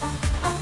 Música